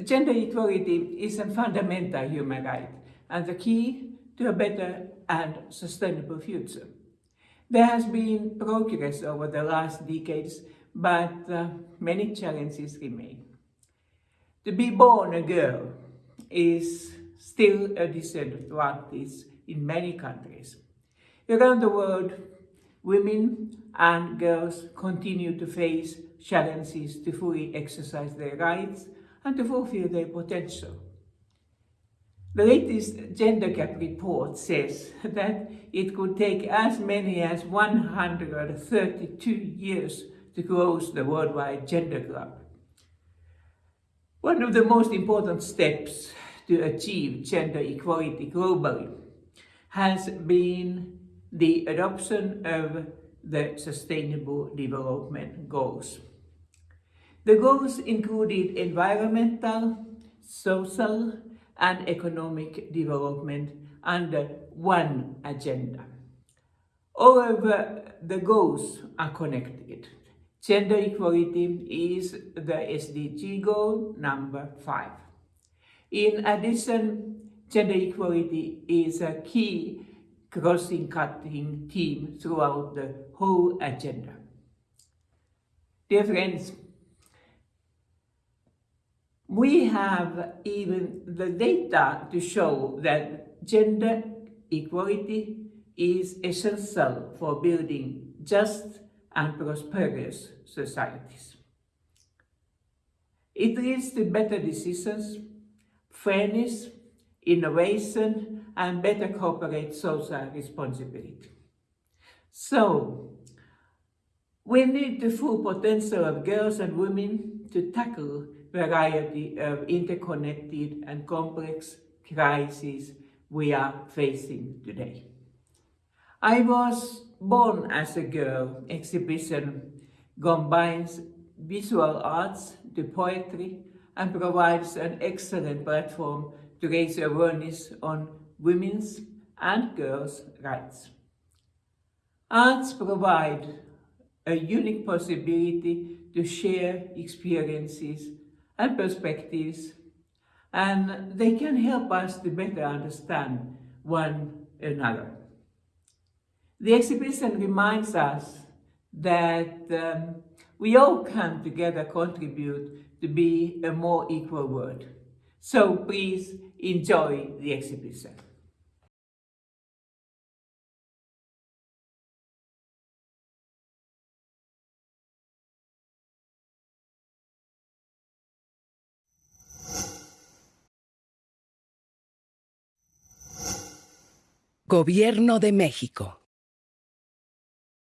Gender equality is a fundamental human right and the key to a better and sustainable future. There has been progress over the last decades, but uh, many challenges remain. To be born a girl is still a practice in many countries. Around the world, women and girls continue to face challenges to fully exercise their rights and to fulfill their potential. The latest gender gap report says that it could take as many as 132 years to close the worldwide gender gap. One of the most important steps to achieve gender equality globally has been the adoption of the Sustainable Development Goals. The goals included environmental, social and economic development under one agenda. All of the goals are connected. Gender equality is the SDG goal number five. In addition, gender equality is a key crossing-cutting theme throughout the whole agenda. Dear friends, we have even the data to show that gender equality is essential for building just and prosperous societies. It leads to better decisions, fairness, innovation, and better corporate social responsibility. So, we need the full potential of girls and women to tackle variety of interconnected and complex crises we are facing today. I was born as a girl exhibition combines visual arts to poetry and provides an excellent platform to raise awareness on women's and girls' rights. Arts provide a unique possibility to share experiences and perspectives, and they can help us to better understand one another. The exhibition reminds us that um, we all can together contribute to be a more equal world. So please enjoy the exhibition. Gobierno de México.